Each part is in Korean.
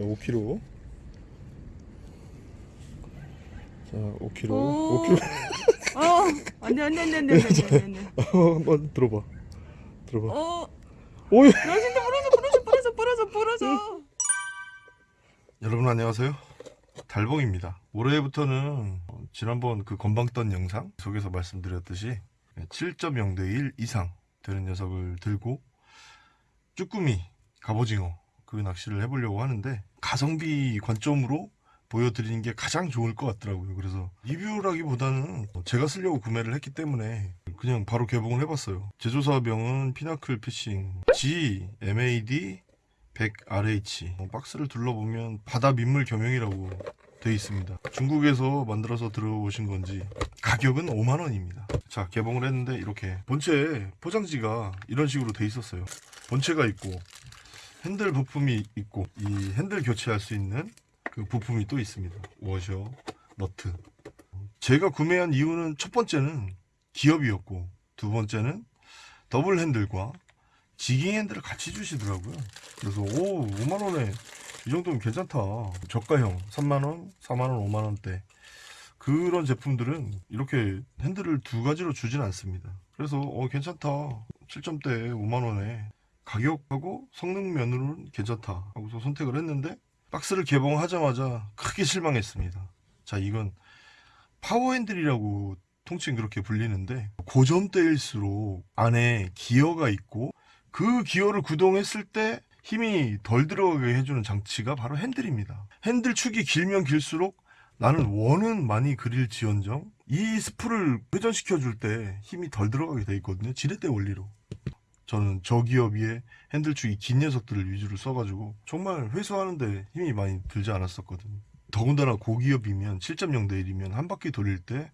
자 5kg 자 5kg 오. 5kg 어, 안돼 안돼 안돼 안돼 안돼 안돼. 한번 들어봐. 들어봐. 어, 오이. 야 진짜 부러져 부러져 부러져 부러져 부러져. 여러분 안녕하세요. 달봉입니다. 올해부터는 어, 지난번 그 건방 떤 영상 속에서 말씀드렸듯이 7.0 대 1 이상 되는 녀석을 들고 쭈꾸미 갑오징어 그 낚시를 해보려고 하는데 가성비 관점으로 보여드리는 게 가장 좋을 것 같더라고요. 그래서 리뷰라기보다는 제가 쓰려고 구매를 했기 때문에 그냥 바로 개봉을 해봤어요. 제조사명은 피나클 피싱 G MAD 100RH 어, 박스를 둘러보면 바다 민물 겸용이라고 되어 있습니다. 중국에서 만들어서 들어오신 건지 가격은 5만원입니다. 자 개봉을 했는데 이렇게 본체 포장지가 이런 식으로 돼 있었어요. 본체가 있고 핸들 부품이 있고 이 핸들 교체할 수 있는 그 부품이 또 있습니다 워셔 너트 제가 구매한 이유는 첫 번째는 기어비였고 두 번째는 더블 핸들과 지깅 핸들을 같이 주시더라고요. 그래서 오 5만 원에 이 정도면 괜찮다. 저가형 3만 원, 4만 원, 5만 원대 그런 제품들은 이렇게 핸들을 두 가지로 주진 않습니다. 그래서 어 괜찮다. 7점대 5만 원에 가격하고 성능 면으로는 괜찮다 하고서 선택을 했는데 박스를 개봉하자마자 크게 실망했습니다. 자 이건 파워 핸들이라고 통칭 그렇게 불리는데 고점대일수록 안에 기어가 있고 그 기어를 구동했을 때 힘이 덜 들어가게 해주는 장치가 바로 핸들입니다. 핸들 축이 길면 길수록 나는 원은 많이 그릴지언정 이 스풀을 회전시켜 줄 때 힘이 덜 들어가게 돼 있거든요. 지렛대 원리로. 저는 저기어비에 핸들 축이 긴 녀석들을 위주로 써가지고 정말 회수하는데 힘이 많이 들지 않았었거든요. 더군다나 고기어비면 7.0 대 1이면 한 바퀴 돌릴 때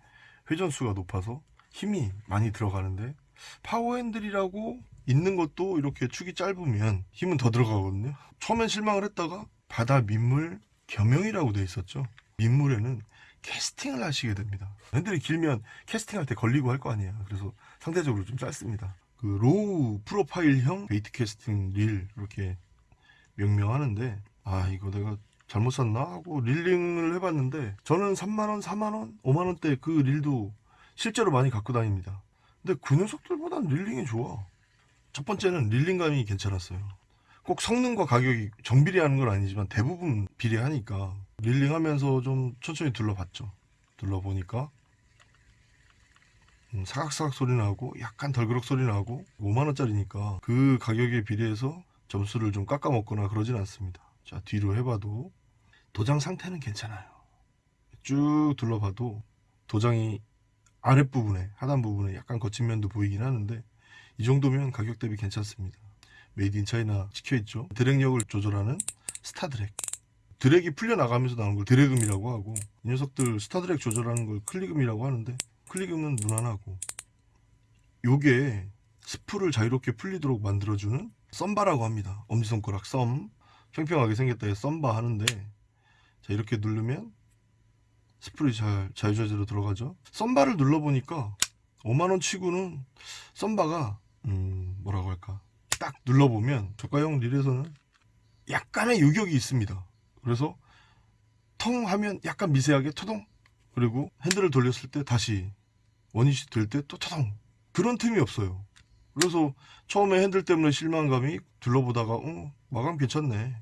회전수가 높아서 힘이 많이 들어가는데 파워 핸들이라고 있는 것도 이렇게 축이 짧으면 힘은 더 들어가거든요. 처음엔 실망을 했다가 바다 민물 겸용이라고 돼 있었죠. 민물에는 캐스팅을 하시게 됩니다. 핸들이 길면 캐스팅할 때 걸리고 할 거 아니에요. 그래서 상대적으로 좀 짧습니다. 그 low profile형 bait 캐스팅 릴 이렇게 명명하는데 아 이거 내가 잘못 샀나 하고 reeling을 해봤는데 저는 3만원, 4만원, 5만원대 그 릴도 실제로 많이 갖고 다닙니다. 근데 그 녀석들보단 reeling이 좋아. 첫 번째는 reeling감이 괜찮았어요. 꼭 성능과 가격이 정비례하는 건 아니지만 대부분 비례하니까 reeling하면서 좀 천천히 둘러봤죠. 둘러보니까 음, 사각사각 소리 나고 약간 덜그럭 소리 나고 5만원짜리니까 그 가격에 비례해서 점수를 좀 깎아 먹거나 그러진 않습니다. 자 뒤로 해봐도 도장 상태는 괜찮아요. 쭉 둘러봐도 도장이 아랫부분에 하단 부분에 약간 거친 면도 보이긴 하는데 이 정도면 가격 대비 괜찮습니다. made in China 찍혀있죠. drag력을 조절하는 star drag. drag이 풀려나가면서 나오는 걸 drag음이라고 하고 이 녀석들 star drag 조절하는 걸 click음이라고 하는데 click음은 무난하고 요게 스풀을 자유롭게 풀리도록 만들어주는 thumb bar라고 합니다. 엄지손가락 썸 평평하게 생겼다 해서 thumb bar 하는데 자 이렇게 누르면 스풀을 잘 자유자재로 돌아가죠. thumb bar를 눌러보니까 5만원 치고는 thumb bar가 음 뭐라고 할까 딱 눌러보면 저가형 릴에서는 약간의 유격이 있습니다 그래서 텅 하면 약간 미세하게 토동 그리고 핸들을 돌렸을 때 다시 원위치 될 때또 토동 그런 틈이 없어요. 그래서 처음에 핸들 때문에 실망감이 둘러보다가 어 마감 괜찮네.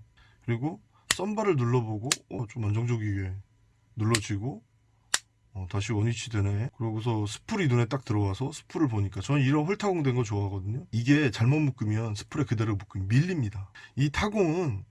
그리고 썸바를 눌러보고 어, 좀 안정적이게 눌러지고 어, 다시 원위치 되네. 그러고서 스풀이 눈에 딱 들어와서 스풀을 보니까 저는 이런 홀타공 된 거 좋아하거든요. 이게 잘못 묶으면 스풀에 그대로 묶으면 밀립니다. 이 타공은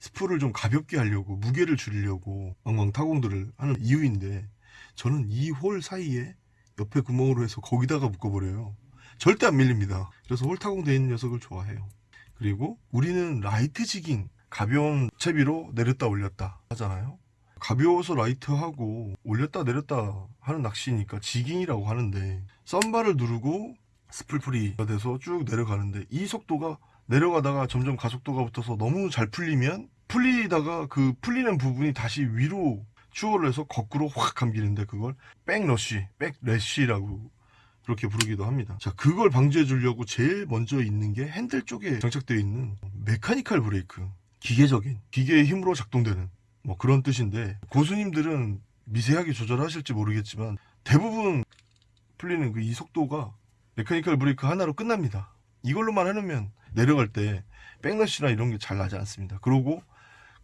스풀을 좀 가볍게 하려고 무게를 줄이려고 왕왕 타공들을 하는 이유인데 저는 이 hole 사이에 옆에 구멍으로 해서 거기다가 묶어버려요. 절대 안 밀립니다. 그래서 hole 타공 된 녀석을 좋아해요. 그리고 우리는 light jigging 가벼운 채비로 내렸다 올렸다 하잖아요. 가벼워서 light하고 올렸다 내렸다 하는 낚시니까 jigging이라고 하는데 thumb bar를 누르고 스풀 free가 돼서 쭉 내려가는데 이 속도가 내려가다가 점점 가속도가 붙어서 너무 잘 풀리면 풀리다가 그 풀리는 부분이 다시 위로 추월을 해서 거꾸로 확 감기는데 그걸 backlash, backlash라고 그렇게 부르기도 합니다. 자, 그걸 방지해 주려고 제일 먼저 있는 게 핸들 쪽에 장착되어 있는 mechanical 브레이크. 기계적인 기계의 힘으로 작동되는 뭐 그런 뜻인데 고수님들은 미세하게 조절하실지 모르겠지만 대부분 풀리는 그 이 속도가 메카니컬 브레이크 하나로 끝납니다. 이걸로만 해놓으면 내려갈 때 백러시나 이런 게 잘 나지 않습니다. 그리고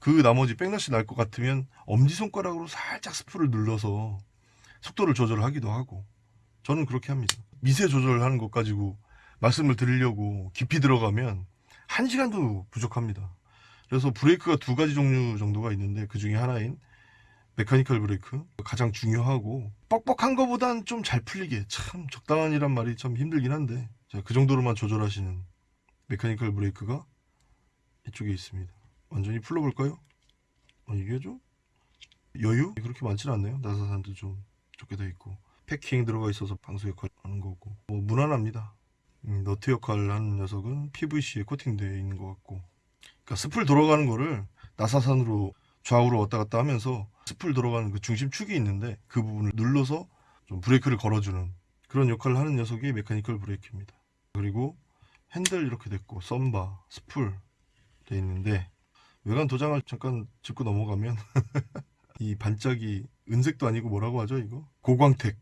그 나머지 백러시 날 것 같으면 엄지손가락으로 살짝 스프를 눌러서 속도를 조절하기도 하고 저는 그렇게 합니다. 미세 조절하는 것 가지고 말씀을 드리려고 깊이 들어가면 한 시간도 부족합니다. 그래서 브레이크가 두 가지 종류 정도가 있는데 그 중에 하나인 메카니컬 브레이크 가장 중요하고 뻑뻑한 거보단 좀 잘 풀리게 참 적당한이란 말이 참 힘들긴 한데 자, 그 정도로만 조절하시는 메카니컬 브레이크가 이쪽에 있습니다. 완전히 풀러볼까요? 어, 이게 좀 여유 그렇게 많지는 않네요. 나사산도 좀 좋게 돼 있고 패킹 들어가 있어서 방수 역할 하는 거고 뭐 무난합니다. 음, 너트 역할을 하는 녀석은 PVC에 코팅되어 있는 것 같고 그러니까 스풀 돌아가는 거를 나사산으로 좌우로 왔다 갔다 하면서 스풀 돌아가는 그 중심축이 있는데 그 부분을 눌러서 좀 브레이크를 걸어주는 그런 역할을 하는 녀석이 mechanical 브레이크입니다. 그리고 핸들 이렇게 됐고 thumb bar, 스풀 돼 있는데 외관 도장을 잠깐 짚고 넘어가면 이 반짝이 은색도 아니고 뭐라고 하죠 이거 고광택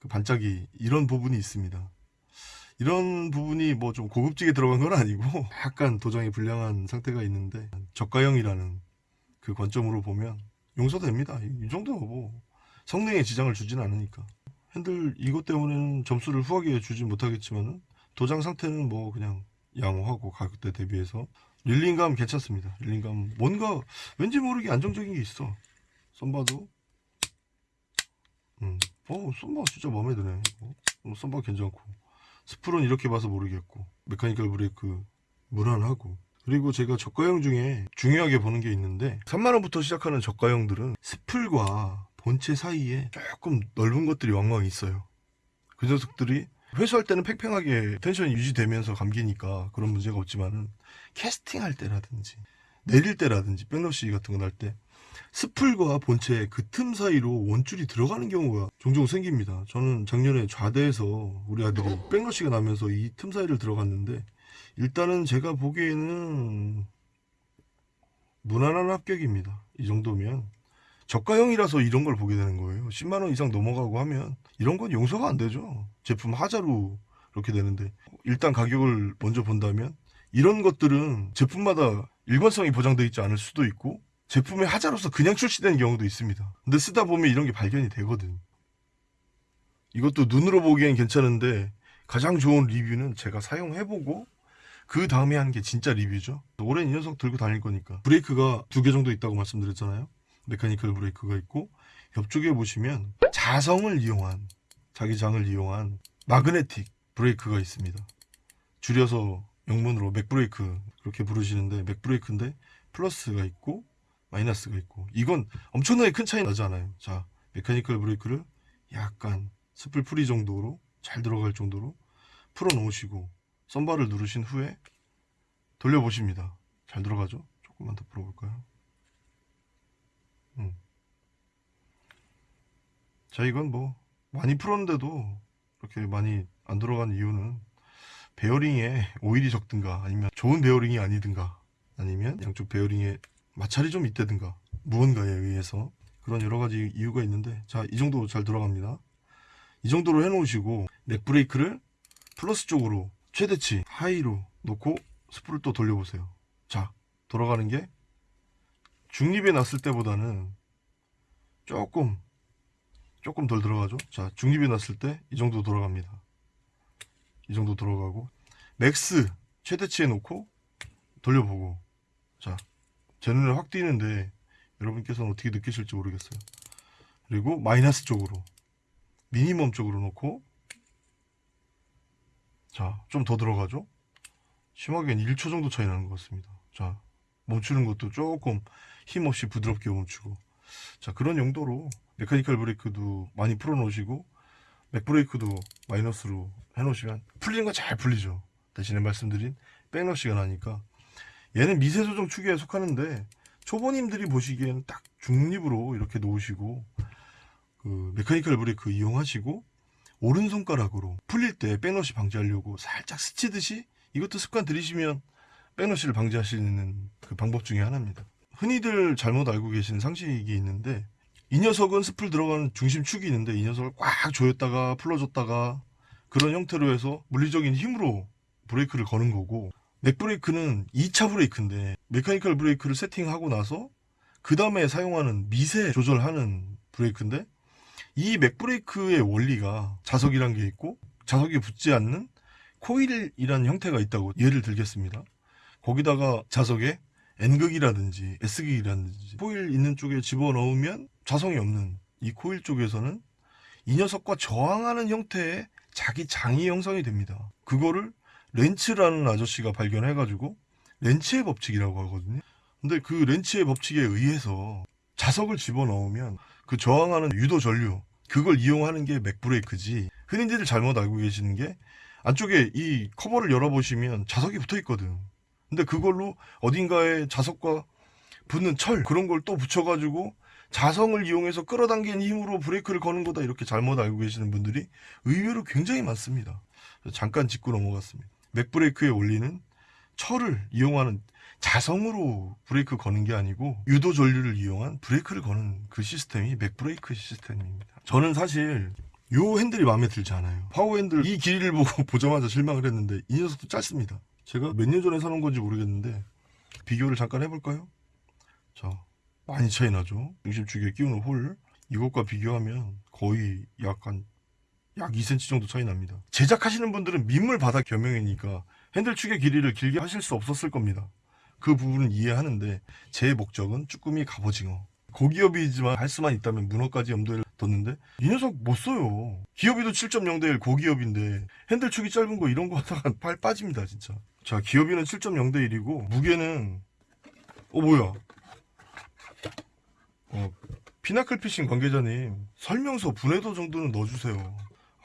그 반짝이 이런 부분이 있습니다. 이런 부분이 뭐 좀 고급지게 들어간 건 아니고 약간 도장이 불량한 상태가 있는데 저가형이라는 그 관점으로 보면 용서됩니다. 이, 이 정도는 뭐 성능에 지장을 주진 않으니까 핸들 이것 때문에는 점수를 후하게 주진 못하겠지만 도장 상태는 뭐 그냥 양호하고 가격대 대비해서 릴링감 괜찮습니다. 릴링감 뭔가 왠지 모르게 안정적인 게 있어. 썸바도 음. 어, 썸바 진짜 마음에 드네. 이거. 어, 썸바 괜찮고. 스풀은 이렇게 봐서 모르겠고. 메카니컬 브레이크 무난하고. 그리고 제가 저가형 중에 중요하게 보는 게 있는데 3만원부터 시작하는 저가형들은 스풀과 본체 사이에 조금 넓은 것들이 왕왕 있어요. 그 녀석들이 회수할 때는 팽팽하게 텐션이 유지되면서 감기니까 그런 문제가 없지만은 캐스팅할 때라든지 내릴 때라든지 백러시 같은 거 날 때 스풀과 본체 그 틈 사이로 원줄이 들어가는 경우가 종종 생깁니다. 저는 작년에 좌대에서 우리 아들이 백러시가 나면서 이 틈 사이를 들어갔는데 일단은 제가 보기에는 무난한 합격입니다. 이 정도면 저가형이라서 이런 걸 보게 되는 거예요. 10만 원 이상 넘어가고 하면 이런 건 용서가 안 되죠. 제품 하자로 그렇게 되는데 일단 가격을 먼저 본다면 이런 것들은 제품마다 일관성이 보장되어 있지 않을 수도 있고 제품의 하자로서 그냥 출시되는 경우도 있습니다. 근데 쓰다 보면 이런 게 발견이 되거든. 이것도 눈으로 보기엔 괜찮은데 가장 좋은 리뷰는 제가 사용해보고 그 다음에 하는 게 진짜 리뷰죠. 올해 이 녀석 들고 다닐 거니까 브레이크가 두 개 정도 있다고 말씀드렸잖아요. 메카니컬 브레이크가 있고 옆쪽에 보시면 자성을 이용한 자기 장을 이용한 마그네틱 브레이크가 있습니다. 줄여서 영문으로 맥브레이크 그렇게 부르시는데 맥브레이크인데 플러스가 있고 마이너스가 있고 이건 엄청나게 큰 차이 나지 않아요. 자 mechanical 브레이크를 약간 스풀 free 정도로 잘 돌아갈 정도로 풀어 놓으시고 thumb bar를 누르신 후에 돌려보십니다. 잘 돌아가죠? 조금만 더 풀어볼까요? 음. 자 이건 뭐 많이 풀었는데도 그렇게 많이 안 돌아간 이유는 베어링에 오일이 적든가 아니면 좋은 베어링이 아니든가 아니면 양쪽 베어링에 마찰이 좀 있다든가 무언가에 의해서 그런 여러 가지 이유가 있는데 자 이 정도 잘 돌아갑니다 이 정도로 해 놓으시고 mag 브레이크를 플러스 쪽으로 최대치 high로 놓고 스풀을 또 돌려보세요 자 돌아가는 게 중립에 놨을 때보다는 조금 조금 덜 돌아가죠? 자 중립에 놨을 때 이 정도 돌아갑니다. 이 정도 돌아가고 max 최대치에 놓고 돌려보고 자 제 눈에 확 띄는데 여러분께서는 어떻게 느끼실지 모르겠어요. 그리고 마이너스 쪽으로 minimum 쪽으로 놓고 자 좀 더 돌아가죠? 심하게는 1초 정도 차이 나는 것 같습니다. 자 멈추는 것도 조금 힘없이 부드럽게 멈추고 자 그런 용도로 mechanical 브레이크도 많이 풀어 놓으시고 맥브레이크도 마이너스로 해 놓으시면 풀리는 건잘 풀리죠 대신에 말씀드린 백러시가 나니까 얘는 미세 조정 축에 속하는데 초보님들이 보시기에는 딱 중립으로 이렇게 놓으시고 그 메카니컬 브레이크 이용하시고 오른손가락으로 풀릴 때 백러시 방지하려고 살짝 스치듯이 이것도 습관 들이시면 백러시를 방지하시는 그 방법 중에 하나입니다. 흔히들 잘못 알고 계시는 상식이 있는데 이 녀석은 스풀 돌아가는 중심축이 있는데 이 녀석을 꽉 조였다가 풀어줬다가 그런 형태로 해서 물리적인 힘으로 브레이크를 거는 거고 mag 브레이크는 2차 브레이크인데 mechanical 브레이크를 세팅하고 나서 그 다음에 사용하는 미세 조절하는 브레이크인데 이 mag 브레이크의 원리가 자석이란 게 있고 자석이 붙지 않는 코일이라는 형태가 있다고 예를 들겠습니다. 거기다가 자석에 N극이라든지 S극이라든지 코일 있는 쪽에 집어넣으면 자성이 없는 이 코일 쪽에서는 이 녀석과 저항하는 형태의 자기 장이 형성이 됩니다. 그거를 렌츠라는 아저씨가 발견해가지고 렌츠의 법칙이라고 하거든요. 근데 그 렌츠의 법칙에 의해서 자석을 집어넣으면 그 저항하는 유도 전류 그걸 이용하는 게 맥브레이크지 흔히들 잘못 알고 계시는 게 안쪽에 이 커버를 열어보시면 자석이 붙어 있거든. 근데 그걸로 어딘가에 자석과 붙는 철 그런 걸 또 붙여가지고 자성을 이용해서 끌어당긴 힘으로 브레이크를 거는 거다 이렇게 잘못 알고 계시는 분들이 의외로 굉장히 많습니다. 잠깐 짚고 넘어갔습니다. mag 브레이크의 원리는 철을 이용하는 자성으로 브레이크 거는 게 아니고 유도 전류를 이용한 브레이크를 거는 그 시스템이 mag 브레이크 시스템입니다. 저는 사실 요 핸들이 마음에 들지 않아요. 파워 핸들 이 길이를 보고 보자마자 실망을 했는데 이 녀석도 짧습니다. 제가 몇 년 전에 사놓은 건지 모르겠는데 비교를 잠깐 해볼까요? 자, 많이 차이 나죠. 중심 축에 끼우는 홀 이것과 비교하면 거의 약간 약 2cm 정도 차이 납니다. 제작하시는 분들은 민물 바닥 겸용이니까 핸들 축의 길이를 길게 하실 수 없었을 겁니다. 그 부분은 이해하는데 제 목적은 쭈꾸미 갑오징어 고기업이지만 할 수만 있다면 문어까지 염두에 뒀는데 이 녀석 못 써요 기업이도 7.0대1 고기업인데 핸들 축이 짧은 거 이런 거 하다가 팔 빠집니다 진짜 자 기업이는 7.0 대 1이고 무게는 어 뭐야 어 피나클 피싱 관계자님 설명서 분해도 정도는 넣어주세요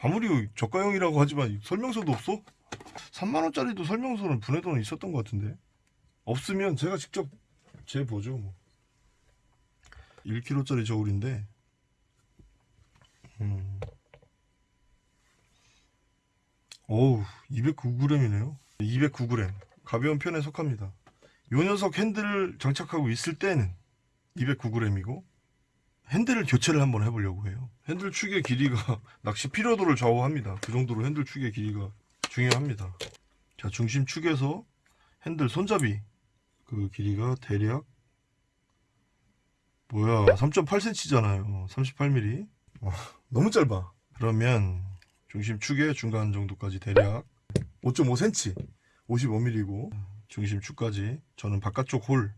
아무리 저가형이라고 하지만 설명서도 없어? 3만원짜리도 설명서는 분해도는 있었던 것 같은데 없으면 제가 직접 재보죠 뭐. 1kg짜리 저울인데 음. 어우 209g이네요 209g 가벼운 편에 속합니다. 요 녀석 핸들을 장착하고 있을 때는 209g이고 핸들을 교체를 한번 해보려고 해요. 핸들 축의 길이가 낚시 피로도를 좌우합니다. 그 정도로 핸들 축의 길이가 중요합니다. 자 중심 축에서 핸들 손잡이 그 길이가 대략 뭐야 3.8cm잖아요. 38mm 와, 너무 짧아. 그러면 중심 축의 중간 정도까지 대략 5.5cm 55mm고 중심 축까지 저는 바깥쪽 홀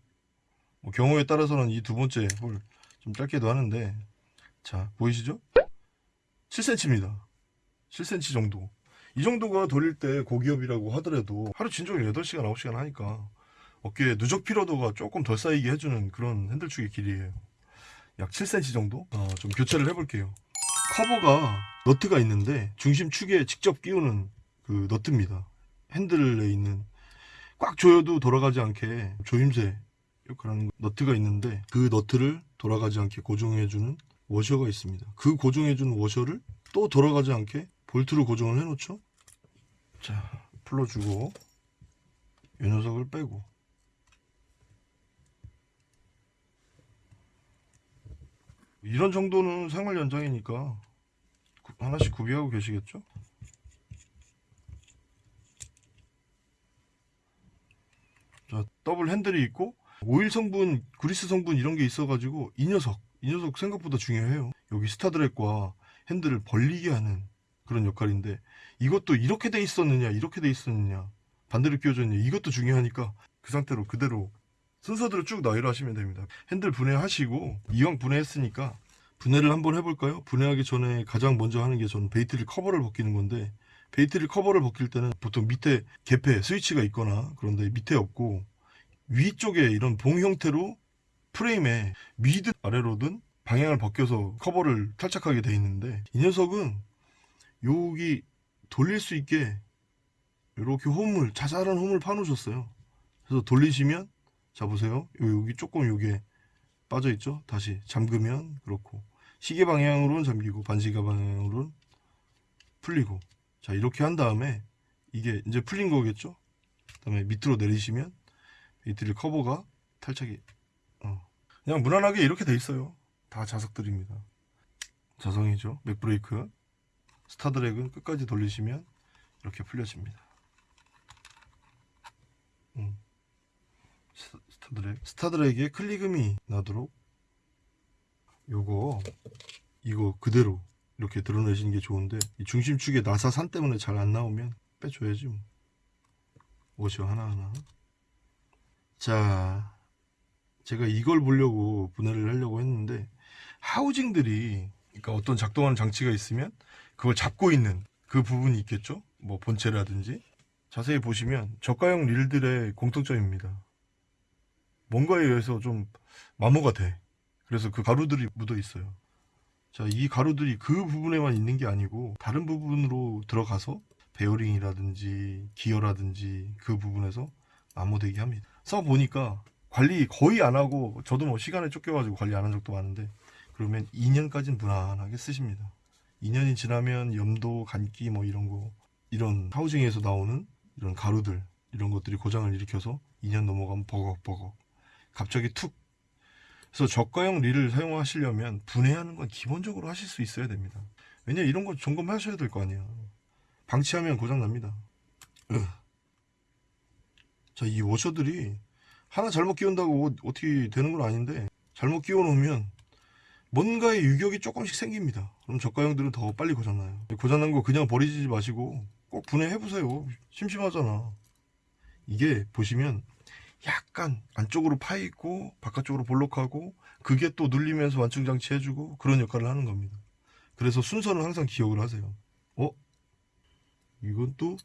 뭐 경우에 따라서는 이 두 번째 홀 좀 짧게도 하는데 자 보이시죠 7cm입니다 7cm 정도 이 정도가 돌릴 때 고기업이라고 하더라도 하루 진종일 8시간 9시간 하니까 어깨에 누적 피로도가 조금 덜 쌓이게 해주는 그런 핸들축의 길이에요. 약 7cm 정도? 어, 좀 교체를 해볼게요. 커버가 너트가 있는데 중심축에 직접 끼우는 그 너트입니다. 핸들에 있는 꽉 조여도 돌아가지 않게 조임새 역할하는 너트가 있는데 그 너트를 돌아가지 않게 고정해주는 워셔가 있습니다. 그 고정해주는 워셔를 또 돌아가지 않게 볼트로 고정을 해놓죠. 자, 풀어주고 이 녀석을 빼고 이런 정도는 생활 연장이니까 구- 하나씩 구비하고 계시겠죠? 더블 핸들이 있고 오일 성분, 그리스 성분 이런 게 있어가지고 이 녀석, 이 녀석 생각보다 중요해요. 여기 스타드랩과 핸들을 벌리게 하는 그런 역할인데 이것도 이렇게 돼 있었느냐, 이렇게 돼 있었느냐, 반대로 끼워져 있느냐 이것도 중요하니까 그 상태로 그대로 순서대로 쭉 나열을 하시면 됩니다. 핸들 분해하시고 이왕 분해했으니까 분해를 한번 해볼까요? 분해하기 전에 가장 먼저 하는 게 저는 bait릴 커버를 벗기는 건데 bait릴 커버를 벗길 때는 보통 밑에 개폐 스위치가 있거나 그런데 밑에 없고 위쪽에 이런 봉 형태로 프레임에 위든 아래로든 방향을 벗겨서 커버를 탈착하게 돼 있는데 이 녀석은 여기 돌릴 수 있게 이렇게 홈을 자잘한 홈을 파놓으셨어요. 그래서 돌리시면 자 보세요. 요- 여기 조금 요게 빠져 있죠. 다시 잠그면 그렇고 시계 방향으로는 잠기고 반시계 방향으로는 풀리고 자 이렇게 한 다음에 이게 이제 풀린 거겠죠. 그 다음에 밑으로 내리시면 이들이 커버가 탈착이 어. 그냥 무난하게 이렇게 돼 있어요 다 자석들입니다 자성이죠 맥브레이크 스타드랙은 끝까지 돌리시면 이렇게 풀려집니다 음. 스- 스타드랙 스타드랙에 클리금이 나도록 요거 이거 그대로 이렇게 드러내시는 게 좋은데 이 중심축에 나사산 때문에 잘 안 나오면 빼줘야지 뭐. 오죠 하나하나. 자 제가 이걸 보려고 분해를 하려고 했는데 하우징들이 그러니까 어떤 작동하는 장치가 있으면 그걸 잡고 있는 그 부분이 있겠죠? 뭐 본체라든지. 자세히 보시면 저가형 릴들의 공통점입니다. 뭔가에 의해서 좀 마모가 돼. 그래서 그 가루들이 묻어 있어요 자, 이 가루들이 그 부분에만 있는 게 아니고 다른 부분으로 들어가서 베어링이라든지 기어라든지 그 부분에서 마모되게 합니다. 써 보니까 관리 거의 안 하고 저도 뭐 시간에 쫓겨가지고 관리 안 한 적도 많은데 그러면 2년까지는 무난하게 쓰십니다. 2년이 지나면 염도, 간기 뭐 이런 거 이런 하우징에서 나오는 이런 가루들 이런 것들이 고장을 일으켜서 2년 넘어가면 버걱버걱 갑자기 툭 그래서 저가형 릴을 사용하시려면 분해하는 건 기본적으로 하실 수 있어야 됩니다. 왜냐 이런 거 점검하셔야 될 거 아니야. 방치하면 고장 납니다. 자, 이 워셔들이 하나 잘못 끼운다고 어떻게 되는 건 아닌데 잘못 끼워 놓으면 뭔가의 유격이 조금씩 생깁니다. 그럼 저가형들은 더 빨리 고장나요. 고장난 거 그냥 버리지 마시고 꼭 분해해 보세요. 심심하잖아. 이게 보시면 약간 안쪽으로 파 있고 바깥쪽으로 볼록하고 그게 또 눌리면서 완충 장치 해주고 그런 역할을 하는 겁니다. 그래서 순서는 항상 기억을 하세요. 어? 이건 또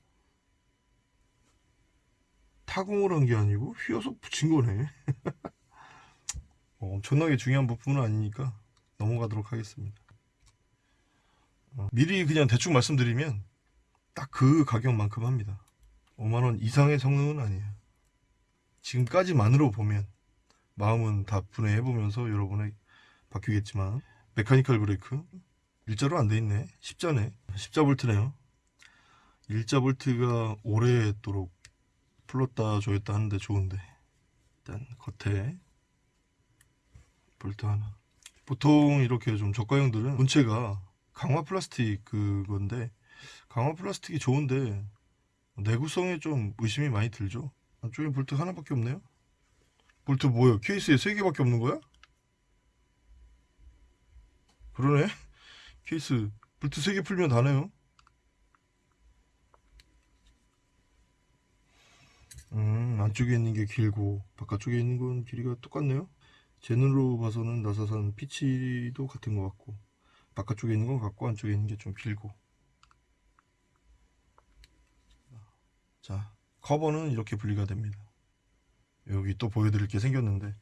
타공을 한 게 아니고 휘어서 붙인 거네. 어, 엄청나게 중요한 부분은 아니니까 넘어가도록 하겠습니다. 어, 미리 그냥 대충 말씀드리면 딱 그 가격만큼 합니다. 5만원 이상의 성능은 아니에요. 지금까지만으로 보면 마음은 다 분해해보면서 여러분의 바뀌겠지만 mechanical 브레이크 일자로 안 돼 있네. 십자네 십자 볼트네요. 일자 볼트가 오래도록 풀렀다 조였다 하는데 좋은데. 일단 겉에 볼트 하나. 보통 이렇게 좀 저가형들은 본체가 강화 플라스틱 그건데 강화 플라스틱이 좋은데 내구성에 좀 의심이 많이 들죠 안쪽에 볼트 하나밖에 없네요? 볼트 뭐야 케이스에 세 개밖에 없는 거야? 그러네. 케이스 볼트 세개 풀면 다네요. 음 안쪽에 있는 게 길고 바깥쪽에 있는 건 길이가 똑같네요. 제 눈으로 봐서는 나사산 피치도 같은 것 같고 바깥쪽에 있는 건 같고 안쪽에 있는 게 좀 길고. 자 커버는 이렇게 분리가 됩니다. 여기 또 보여드릴 게 생겼는데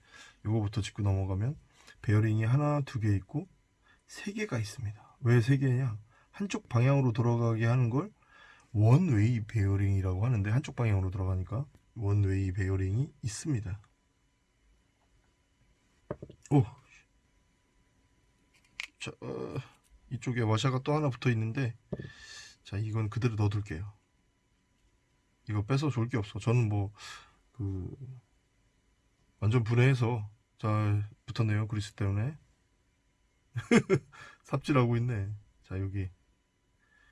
요거부터 짚고 넘어가면 베어링이 하나 두 개 있고 세 개가 있습니다. 왜 세 개냐? 한쪽 방향으로 돌아가게 하는 걸 one-way 베어링이라고 하는데 한쪽 방향으로 돌아가니까 one-way 베어링이 있습니다. 오. 자, 어, 이쪽에 와샤가 또 하나 붙어 있는데 자 이건 그대로 넣어둘게요 이거 빼서 좋을 게 없어. 저는 뭐 그 완전 분해해서 잘 붙었네요 그리스 때문에. 삽질하고 있네. 자 여기.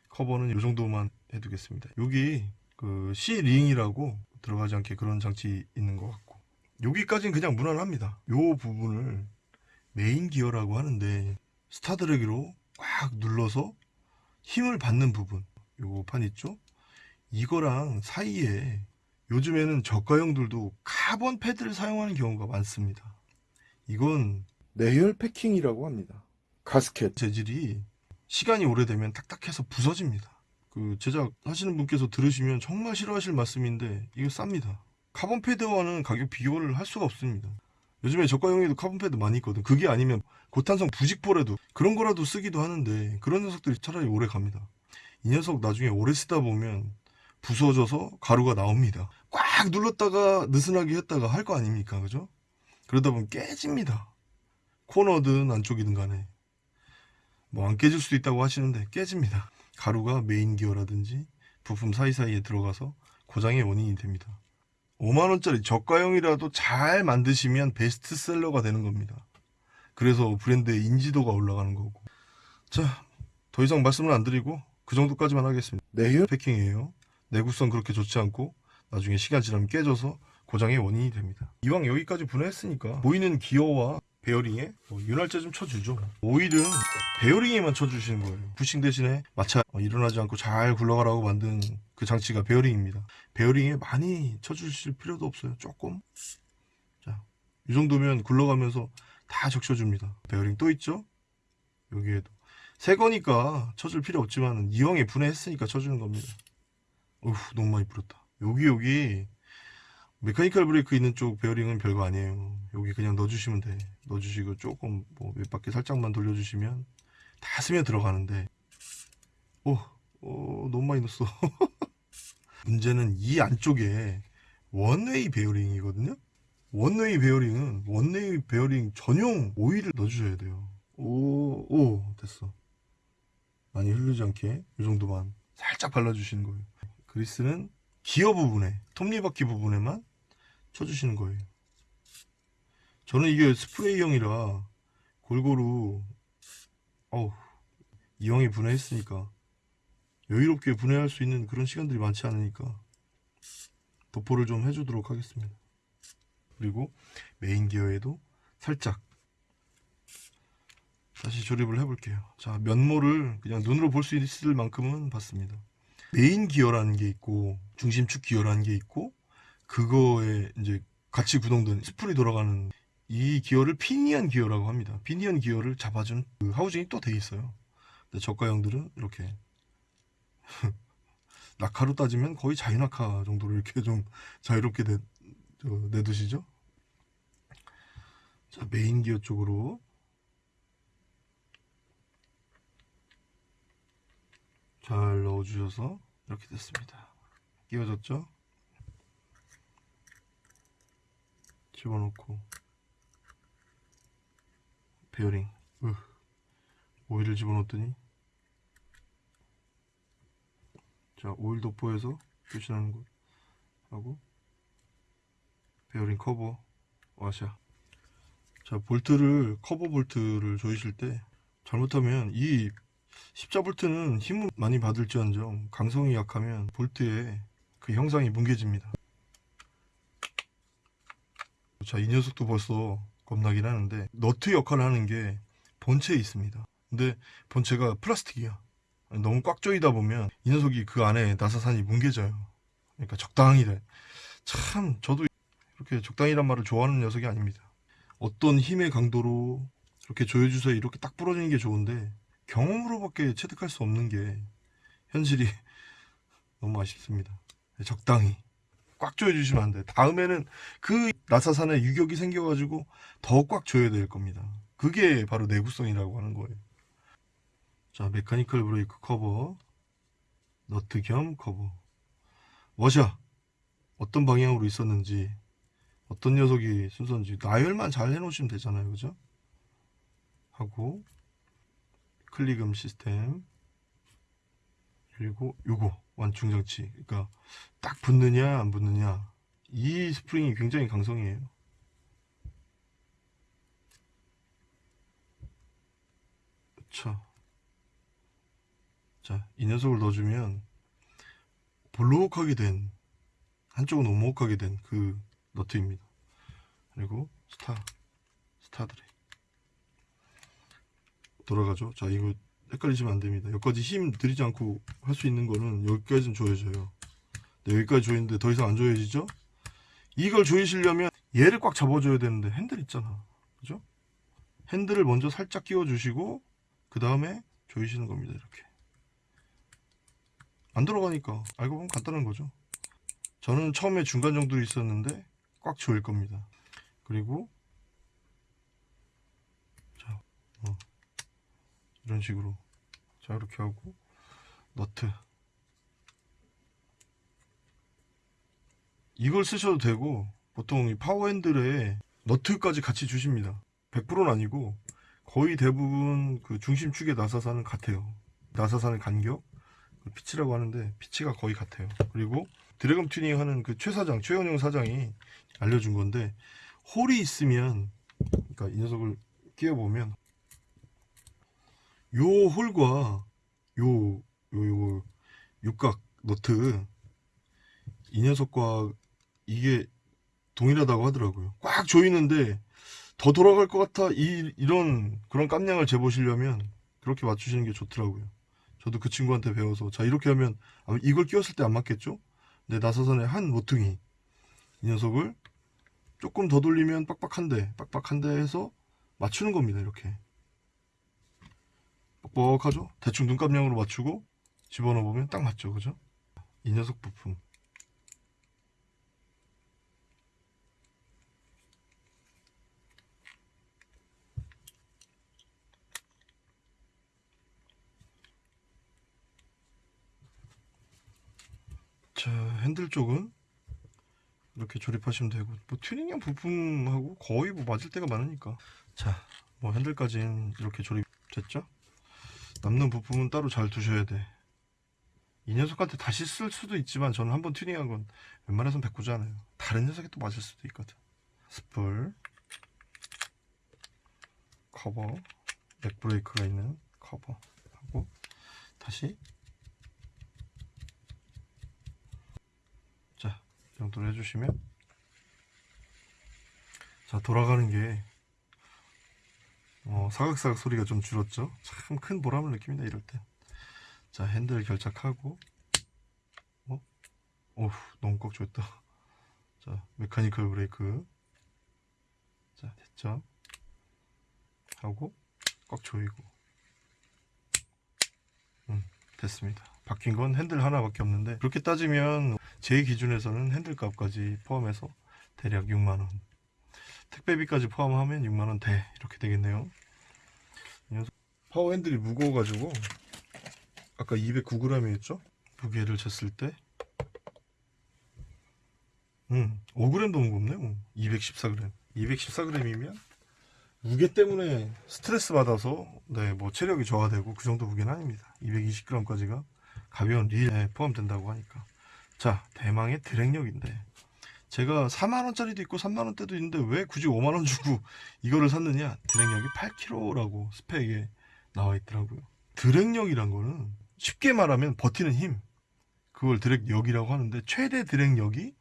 커버는 이 정도만 해두겠습니다. 여기 그 C링이라고 들어가지 않게 그런 장치 있는 것 같고. 여기까지는 그냥 무난합니다. 요 부분을 메인 기어라고 하는데 star drag로 꽉 눌러서 힘을 받는 부분. 요거 판 있죠 이거랑 사이에 요즘에는 저가형들도 카본 패드를 사용하는 경우가 많습니다. 이건 내열 패킹이라고 합니다. 가스켓 재질이 시간이 오래되면 딱딱해서 부서집니다. 그 제작하시는 분께서 들으시면 정말 싫어하실 말씀인데 이거 쌉니다. 카본 패드와는 가격 비교를 할 수가 없습니다. 요즘에 저가형에도 카본 패드 많이 있거든. 그게 아니면 고탄성 부직포라도 그런 거라도 쓰기도 하는데 그런 녀석들이 차라리 오래 갑니다. 이 녀석 나중에 오래 쓰다 보면 부서져서 가루가 나옵니다. 꽉 눌렀다가 느슨하게 했다가 할 거 아닙니까? 그죠? 그러다 보면 깨집니다. 코너든 안쪽이든 간에. 뭐 안 깨질 수도 있다고 하시는데 깨집니다. 가루가 메인 기어라든지 부품 사이사이에 들어가서 고장의 원인이 됩니다. 5만원짜리 저가형이라도 잘 만드시면 베스트셀러가 되는 겁니다. 그래서 브랜드의 인지도가 올라가는 거고. 자, 더 이상 말씀을 안 드리고 그 정도까지만 하겠습니다. 내열 패킹이에요. 내구성 그렇게 좋지 않고 나중에 시간 지나면 깨져서 고장의 원인이 됩니다. 이왕 여기까지 분해했으니까 보이는 기어와 베어링에 뭐 윤활제 좀 쳐주죠. 오일은 베어링에만 쳐주시는 거예요. 부싱 대신에 마차 어, 일어나지 않고 잘 굴러가라고 만든 그 장치가 베어링입니다. 베어링에 많이 쳐주실 필요도 없어요. 조금. 자, 이 정도면 굴러가면서 다 적셔줍니다. 베어링 또 있죠? 여기에도. 새 거니까 쳐줄 필요 없지만 이왕에 분해했으니까 쳐주는 겁니다. 어휴, 너무 많이 뿌렸다. 여기, 여기. mechanical 브레이크 있는 쪽 베어링은 별거 아니에요. 여기 그냥 넣어주시면 돼. 넣어주시고 조금 뭐 몇 바퀴 살짝만 돌려주시면 다 스며 들어가는데. 오, 오 너무 많이 넣었어. 문제는 이 안쪽에 one-way 베어링이거든요. one-way 베어링은 one-way 베어링 전용 오일을 넣어주셔야 돼요. 오, 오, 됐어. 많이 흐르지 않게 이 정도만 살짝 발라주시는 거예요. 그리스는 기어 부분에, 톱니바퀴 부분에만 쳐주시는 거예요. 저는 이게 스프레이형이라 골고루, 어우, 이왕에 분해했으니까 여유롭게 분해할 수 있는 그런 시간들이 많지 않으니까 도포를 좀 해주도록 하겠습니다. 그리고 메인 기어에도 살짝 다시 조립을 해볼게요. 자, 면모를 그냥 눈으로 볼 수 있을 만큼은 봤습니다. 메인 기어라는 게 있고 중심축 기어라는 게 있고 그거에 이제 같이 구동된 스풀이 돌아가는 이 기어를 피니언 기어라고 합니다. 피니언 기어를 잡아주는 그 하우징이 또 돼 있어요. 근데 저가형들은 이렇게 낙하로 따지면 거의 자유낙하 정도로 이렇게 좀 자유롭게 내, 저, 내두시죠. 자 메인 기어 쪽으로 잘 넣어주셔서 이렇게 됐습니다. 끼워졌죠? 집어넣고. 베어링. 으, 오일을 집어넣었더니. 자 오일 도포해서 표시하는 것 하고 베어링 커버 와샤. 자 볼트를 커버 볼트를 조이실 때 잘못하면 이 십자 볼트는 힘을 많이 받을지언정 강성이 약하면 볼트의 그 형상이 뭉개집니다. 자, 이 녀석도 벌써 겁나긴 하는데 너트 역할을 하는 게 본체에 있습니다. 근데 본체가 플라스틱이야. 너무 꽉 조이다 보면 이 녀석이 그 안에 나사산이 뭉개져요. 그러니까 적당히 돼. 참 저도 이렇게 적당히란 말을 좋아하는 녀석이 아닙니다. 어떤 힘의 강도로 이렇게 조여주세요 이렇게 딱 부러지는 게 좋은데 경험으로밖에 체득할 수 없는 게 현실이 너무 아쉽습니다. 적당히 꽉 조여주시면 안 돼. 다음에는 그 나사산에 유격이 생겨가지고 더 꽉 조여야 될 겁니다. 그게 바로 내구성이라고 하는 거예요. 자, mechanical 브레이크 커버, 너트 겸 커버, 워셔 어떤 방향으로 있었는지, 어떤 녀석이 순서인지 나열만 잘 해놓으시면 되잖아요, 그죠? 하고 클릭음 시스템. 그리고 요거 완충 장치. 그러니까 딱 붙느냐 안 붙느냐. 이 스프링이 굉장히 강성이에요. 그쵸 자이 녀석을 넣어주면 볼록하게 된 한쪽은 오목하게 된 그 너트입니다. 그리고 스타 스타드레 돌아가죠. 자, 이거 헷갈리시면 안 됩니다. 여기까지 힘 들이지 않고 할 수 있는 거는 여기까지는 조여져요. 네, 여기까지 조이는데 더 이상 안 조여지죠? 이걸 조이시려면 얘를 꽉 잡아줘야 되는데 핸들 있잖아. 그죠? 핸들을 먼저 살짝 끼워 주시고 그 다음에 조이시는 겁니다. 이렇게. 안 들어가니까 알고 보면 간단한 거죠. 저는 처음에 중간 정도 있었는데 꽉 조일 겁니다. 그리고 자, 어. 이런 식으로 자 이렇게 하고 너트. 이걸 쓰셔도 되고 보통 이 파워 핸들에 너트까지 같이 주십니다. 100%는 아니고 거의 대부분 그 중심축의 나사산은 같아요. 나사산의 간격 피치라고 하는데 피치가 거의 같아요. 그리고 드래곤 튜닝 하는 그 최 사장, 최영영 사장이 알려준 건데 홀이 있으면 그러니까 이 녀석을 끼워 보면 요 홀과 요 요 요 육각 너트 이 녀석과 이게 동일하다고 하더라고요. 꽉 조이는데 더 돌아갈 것 같아 이 이런 그런 깜냥을 재보시려면 그렇게 맞추시는 게 좋더라고요. 저도 그 친구한테 배워서 자 이렇게 하면 이걸 끼웠을 때 안 맞겠죠? 근데 나사선의 한 모퉁이 이 녀석을 조금 더 돌리면 빡빡한데 빡빡한데 해서 맞추는 겁니다 이렇게 뻑뻑하죠? 대충 눈감량으로 맞추고 집어넣어 보면 딱 맞죠 그죠? 이 녀석 부품 자 핸들 쪽은 이렇게 조립하시면 되고 뭐 튜닝형 부품하고 거의 뭐 맞을 때가 많으니까 자 뭐 핸들까지는 이렇게 조립 됐죠 남는 부품은 따로 잘 두셔야 돼. 이 녀석한테 다시 쓸 수도 있지만 저는 한번 튜닝한 건 웬만해선 바꾸지 않아요. 다른 녀석에 또 맞을 수도 있거든. 스풀 커버. mag 브레이크가 있는 커버 하고 다시. 자, 이 정도로 해주시면. 자 돌아가는 게 어, 사각사각 소리가 좀 줄었죠. 참 큰 보람을 느낍니다 이럴 때. 자 핸들 결착하고 어? 오우 너무 꽉 조였다. 자 메카니컬 브레이크 자 됐죠. 하고 꽉 조이고 음 됐습니다. 바뀐 건 핸들 하나밖에 없는데 그렇게 따지면 제 기준에서는 핸들 값까지 포함해서 대략 6만원 택배비까지 포함하면 6만원 대 이렇게 되겠네요. 파워 핸들이 무거워가지고 아까 209g이었죠? 무게를 쟀을 때? 음, 5g도 무겁네요. 214g 214g이면 무게 때문에 스트레스 받아서 네, 뭐 체력이 저하되고 그 정도 무게는 아닙니다. 220g까지가 가벼운 릴에 포함된다고 하니까. 자 대망의 드랙력인데 제가 4만원짜리도 있고 3만원대도 있는데 왜 굳이 5만원 주고 이거를 샀느냐 드랙력이 8kg라고 스펙에 나와 있더라고요 드랙력이란 거는 쉽게 말하면 버티는 힘 그걸 드랙력이라고 하는데 최대 드랙력이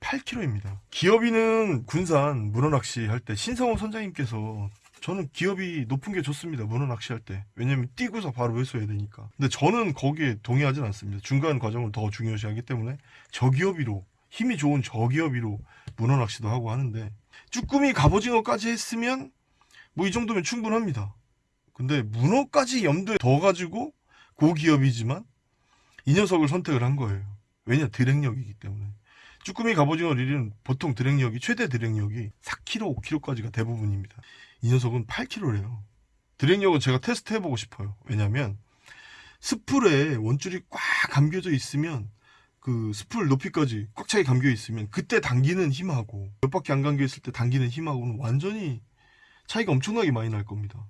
8kg입니다 기업이는 군산 문어낚시 할 때 신성호 선장님께서 저는 기업이 높은 게 좋습니다. 문어 낚시 할 때. 왜냐면 뛰고서 바로 회수해야 되니까. 근데 저는 거기에 동의하진 않습니다. 중간 과정을 더 중요시 하기 때문에 저기업이로 힘이 좋은 저기업이로 문어 낚시도 하고 하는데 쭈꾸미 갑오징어까지 했으면 뭐 이 정도면 충분합니다. 근데 문어까지 염두에 더 가지고 고기업이지만 이 녀석을 선택을 한 거예요. 왜냐 드랙력이기 때문에. 쭈꾸미 갑오징어 릴은 보통 드랙력이 최대 드랙력이 4kg, 5kg까지가 대부분입니다. 이 녀석은 8kg래요. 드랙력은 제가 테스트 해보고 싶어요. 왜냐면 스풀에 원줄이 꽉 감겨져 있으면 그 스풀 높이까지 꽉 차게 감겨 있으면 그때 당기는 힘하고 몇 바퀴 안 감겨 있을 때 당기는 힘하고는 완전히 차이가 엄청나게 많이 날 겁니다.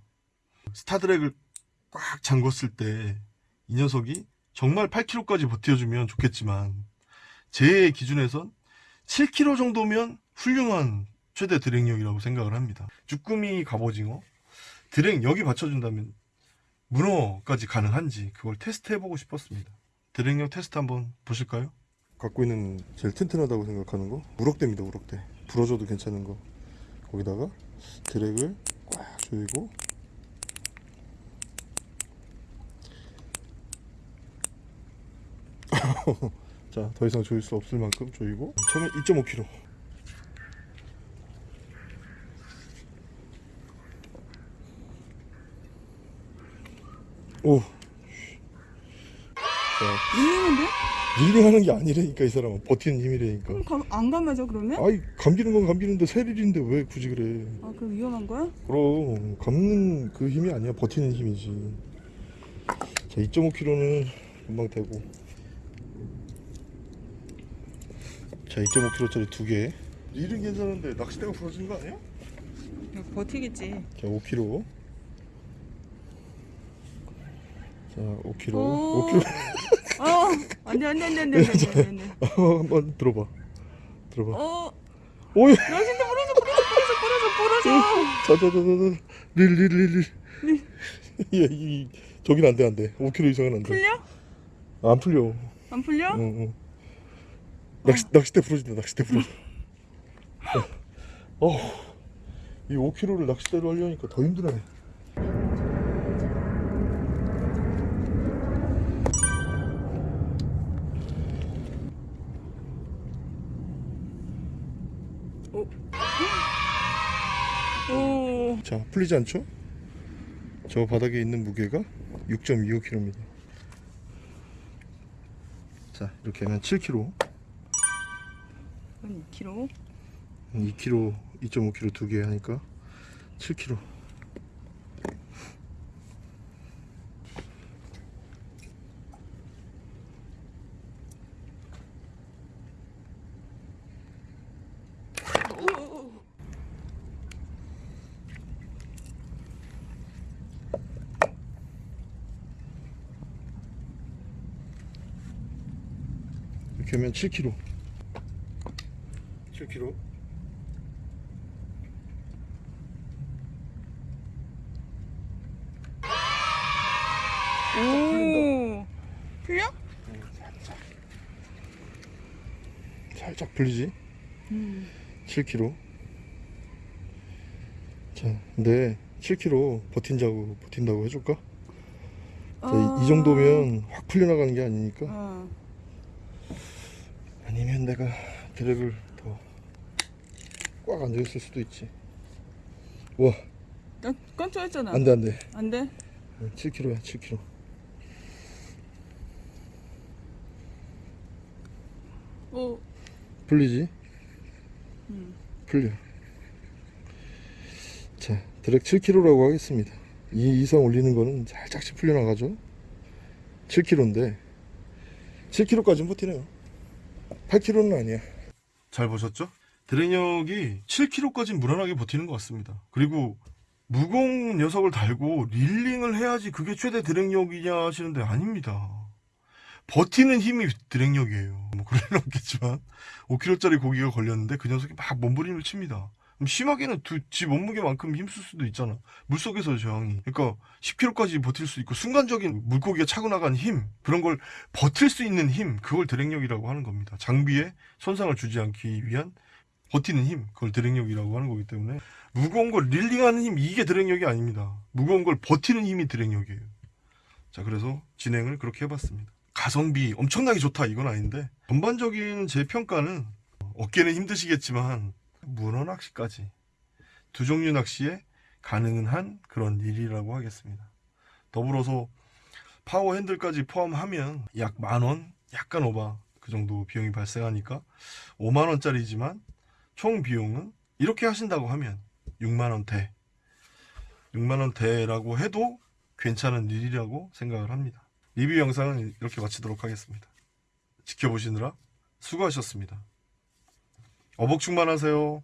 스타드랙을 꽉 잠궜을 때 이 녀석이 정말 8kg까지 버텨주면 좋겠지만 제 기준에선 7kg 정도면 훌륭한 최대 드랙력이라고 생각을 합니다. 쭈꾸미 갑오징어 드랙력이 받쳐준다면 문어까지 가능한지 그걸 테스트 해보고 싶었습니다. 드랙력 테스트 한번 보실까요? 갖고 있는 제일 튼튼하다고 생각하는 거? 우럭대입니다 우럭대 부러져도 괜찮은 거. 거기다가 드랙을 꽉 조이고. 자 더 이상 조일 수 없을 만큼 조이고. 처음에 2.5kg 오. 자, 밀리는데? 릴링하는 게 아니라니까 이 사람은 버티는 힘이라니까. 그럼 가, 안 감아져 그러면? 아이 감기는 건 감기는데 세릴인데 왜 굳이 그래? 아 그럼 위험한 거야? 그럼 감는 그 힘이 아니야 버티는 힘이지. 자 2.5kg는 금방 되고. 자 2.5kg짜리 두 개. 릴은 괜찮은데 낚싯대가 부러진 거 아니야? 야, 버티겠지. 자 5kg. 자 5kg. 오. 5kg. 어, 안 돼, 안 돼, 안 돼, 안 돼, 안 돼, 안 돼, 안 돼. 어, 한번 들어봐. 들어봐. 어, 오이. 야, 진짜 부러져, 부러져, 부러져, 부러져, 부러져. 자자자자자. 릴릴릴릴. 야, 이 저긴 안 돼, 안 돼. 5kg 이상은 안 돼. 풀려? 안 풀려. 안 풀려? 응, 응. 낚시 낚싯대 부러진다. 낚싯대 부러져. 어. 이 5kg를 낚싯대로 하려니까 더 힘드네. 오, 자, 풀리지 않죠? 저 바닥에 있는 무게가 6.25kg입니다. 자, 이렇게 하면 7kg, 한 2kg. 2kg, 2.5kg 두 개 하니까 7kg. 하면 7kg. 7kg. 오, 풀려? 살짝 풀리지? 음. 7kg. 자, 근데 7kg 버틴다고 버틴다고 해줄까? 자, 이, 이 정도면 확 풀려나가는 게 아니니까. 어, 아니면 내가 드랙을 더꽉 앉아있을 수도 있지. 와, 나 깜짝했잖아. 안돼 안돼. 안 돼? 7kg야 7kg. 오, 풀리지? 음. 풀려. 자, 드랙 7kg라고 하겠습니다. 이 이상 올리는 거는 살짝씩 풀려나가죠. 7kg인데 7kg까지는 버티네요. 8kg는 아니야. 잘 보셨죠? 드랙력이 7kg까지 무난하게 버티는 것 같습니다. 그리고 무거운 녀석을 달고 릴링을 해야지 그게 최대 드랙력이냐 하시는데 아닙니다. 버티는 힘이 드랙력이에요. 뭐 그럴 없겠지만 5kg짜리 고기가 걸렸는데 그 녀석이 막 몸부림을 칩니다. 심하게는 두, 지 몸무게만큼 힘쓸 수도 있잖아. 물속에서 저항이. 그러니까 10kg까지 버틸 수 있고 순간적인 물고기가 차고 나간 힘 그런 걸 버틸 수 있는 힘 그걸 드랙력이라고 하는 겁니다. 장비에 손상을 주지 않기 위한 버티는 힘 그걸 드랙력이라고 하는 거기 때문에 무거운 걸 릴링하는 힘 이게 드랙력이 아닙니다. 무거운 걸 버티는 힘이 드랙력이에요. 자 그래서 진행을 그렇게 해봤습니다. 가성비 엄청나게 좋다 이건 아닌데 전반적인 제 평가는 어깨는 힘드시겠지만 문어 낚시까지 두 종류 낚시에 가능한 그런 릴이라고 하겠습니다. 더불어서 파워 핸들까지 포함하면 약 만 원, 약간 오바 그 정도 비용이 발생하니까 5만 원짜리지만 총 비용은 이렇게 하신다고 하면 6만 원대, 6만 원대라고 해도 괜찮은 릴이라고 생각을 합니다. 리뷰 영상은 이렇게 마치도록 하겠습니다. 지켜보시느라 수고하셨습니다. 어복 충만하세요.